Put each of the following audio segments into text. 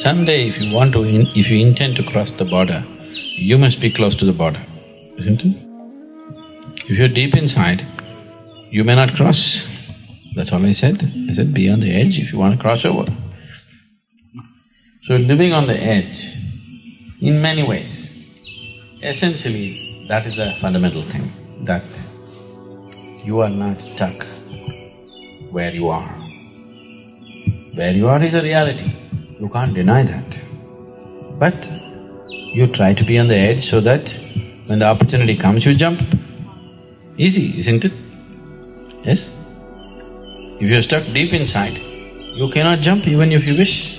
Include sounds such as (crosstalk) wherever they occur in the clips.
Someday if you want to… In, if you intend to cross the border, you must be close to the border, isn't it? If you're deep inside, you may not cross. That's all I said. I said, be on the edge if you want to cross over. So living on the edge, in many ways, essentially that is the fundamental thing, that you are not stuck where you are. Where you are is a reality, you can't deny that. But you try to be on the edge so that when the opportunity comes, you jump. Easy, isn't it? Yes? If you're stuck deep inside, you cannot jump even if you wish.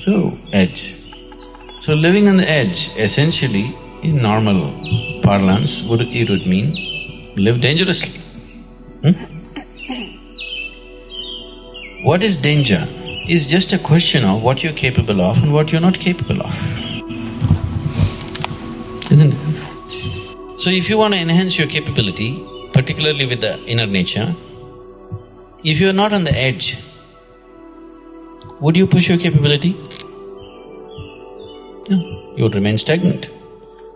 So, edge. So living on the edge, essentially, in normal parlance, would it would mean live dangerously. Hmm? What is danger? Is just a question of what you're capable of and what you're not capable of. Isn't it? So if you want to enhance your capability, particularly with the inner nature, if you're not on the edge, would you push your capability? No, you would remain stagnant.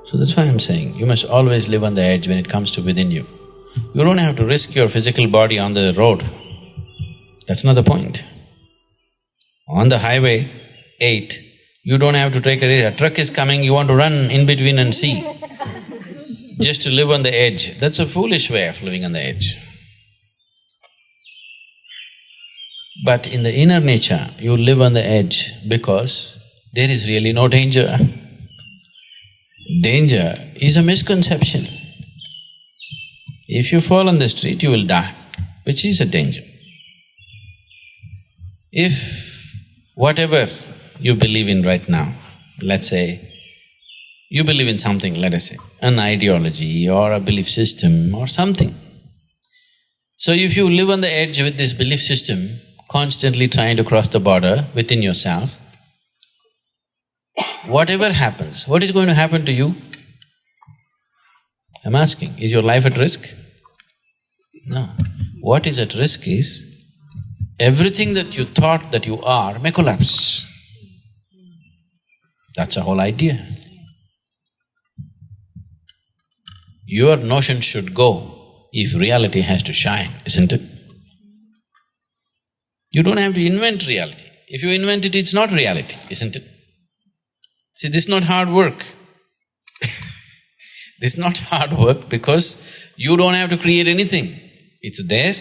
So that's why I'm saying, you must always live on the edge when it comes to within you. You don't have to risk your physical body on the road that's not the point. On the highway, eight, you don't have to take a risk. A truck is coming, you want to run in between and see. Just to live on the edge, that's a foolish way of living on the edge. But in the inner nature, you live on the edge because there is really no danger. Danger is a misconception. If you fall on the street, you will die, which is a danger. If whatever you believe in right now, let's say, you believe in something, let us say, an ideology or a belief system or something. So if you live on the edge with this belief system, constantly trying to cross the border within yourself, whatever happens, what is going to happen to you? I'm asking, is your life at risk? No. What is at risk is everything that you thought that you are may collapse. That's the whole idea. Your notion should go if reality has to shine, isn't it? You don't have to invent reality. If you invent it, it's not reality, isn't it? See, this is not hard work. (laughs) this is not hard work because you don't have to create anything. It's there,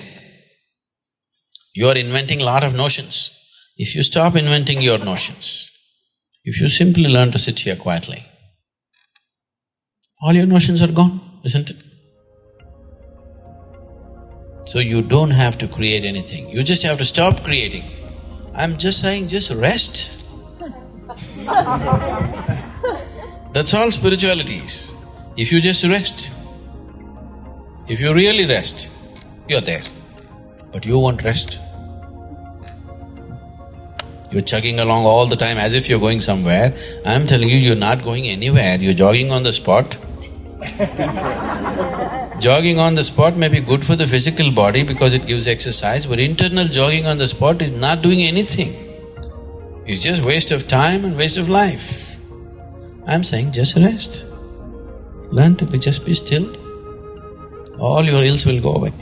you are inventing lot of notions. If you stop inventing your notions, if you simply learn to sit here quietly, all your notions are gone, isn't it? So you don't have to create anything, you just have to stop creating. I'm just saying, just rest. (laughs) That's all spirituality is. If you just rest, if you really rest, you're there. But you won't rest. You're chugging along all the time as if you're going somewhere. I'm telling you, you're not going anywhere, you're jogging on the spot. (laughs) jogging on the spot may be good for the physical body because it gives exercise, but internal jogging on the spot is not doing anything. It's just waste of time and waste of life. I'm saying just rest. Learn to be… just be still. All your ills will go away.